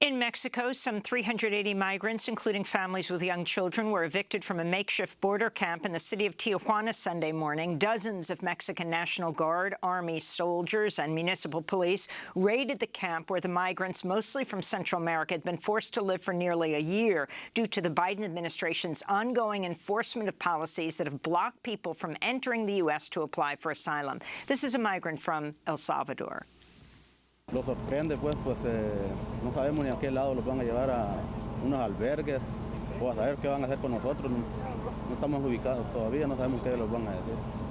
In Mexico, some 380 migrants, including families with young children, were evicted from a makeshift border camp in the city of Tijuana Sunday morning. Dozens of Mexican National Guard, Army soldiers and municipal police raided the camp where the migrants, mostly from Central America, had been forced to live for nearly a year due to the Biden administration's ongoing enforcement of policies that have blocked people from entering the U.S. to apply for asylum. This is a migrant from El Salvador. Lo sorprende, pues, pues eh, no sabemos ni a qué lado los van a llevar a unos albergues o a saber qué van a hacer con nosotros. No, no estamos ubicados todavía, no sabemos qué los van a decir.